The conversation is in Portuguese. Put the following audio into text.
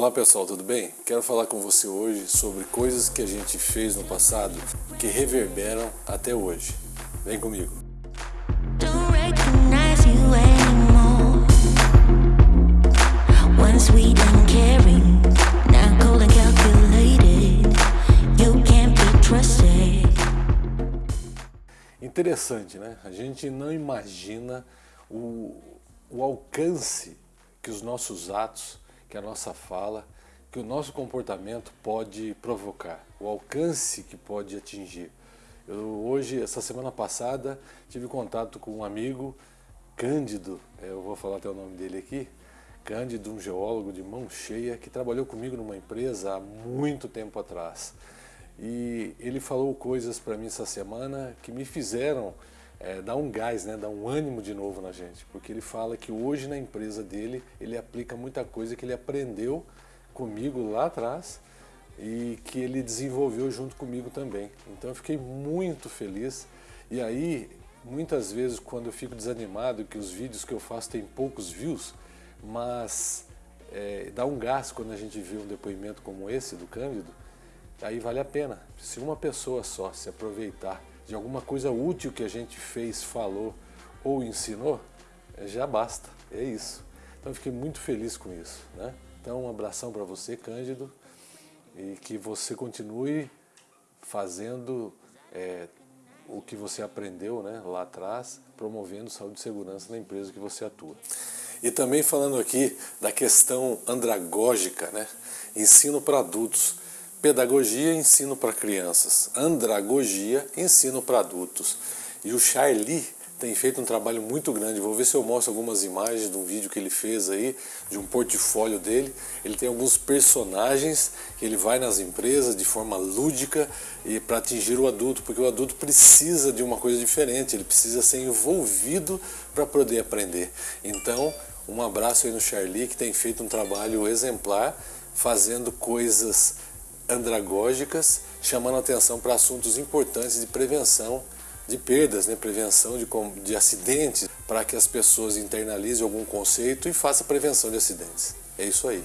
Olá pessoal, tudo bem? Quero falar com você hoje sobre coisas que a gente fez no passado que reverberam até hoje. Vem comigo. Interessante, né? A gente não imagina o, o alcance que os nossos atos que a nossa fala, que o nosso comportamento pode provocar, o alcance que pode atingir. Eu hoje, essa semana passada, tive contato com um amigo, Cândido, eu vou falar até o nome dele aqui, Cândido, um geólogo de mão cheia, que trabalhou comigo numa empresa há muito tempo atrás. E ele falou coisas para mim essa semana que me fizeram é, dar um gás, né, dar um ânimo de novo na gente, porque ele fala que hoje na empresa dele ele aplica muita coisa que ele aprendeu comigo lá atrás e que ele desenvolveu junto comigo também. Então eu fiquei muito feliz e aí muitas vezes quando eu fico desanimado que os vídeos que eu faço têm poucos views, mas é, dá um gás quando a gente vê um depoimento como esse do Cândido, aí vale a pena. Se uma pessoa só se aproveitar de alguma coisa útil que a gente fez, falou ou ensinou, já basta, é isso. Então fiquei muito feliz com isso. Né? Então um abração para você, Cândido, e que você continue fazendo é, o que você aprendeu né, lá atrás, promovendo saúde e segurança na empresa que você atua. E também falando aqui da questão andragógica, né? ensino para adultos. Pedagogia, ensino para crianças. Andragogia, ensino para adultos. E o Charlie tem feito um trabalho muito grande. Vou ver se eu mostro algumas imagens de um vídeo que ele fez aí, de um portfólio dele. Ele tem alguns personagens que ele vai nas empresas de forma lúdica e para atingir o adulto, porque o adulto precisa de uma coisa diferente, ele precisa ser envolvido para poder aprender. Então, um abraço aí no Charlie, que tem feito um trabalho exemplar, fazendo coisas andragógicas, chamando atenção para assuntos importantes de prevenção de perdas, né? prevenção de, de acidentes, para que as pessoas internalizem algum conceito e façam prevenção de acidentes. É isso aí.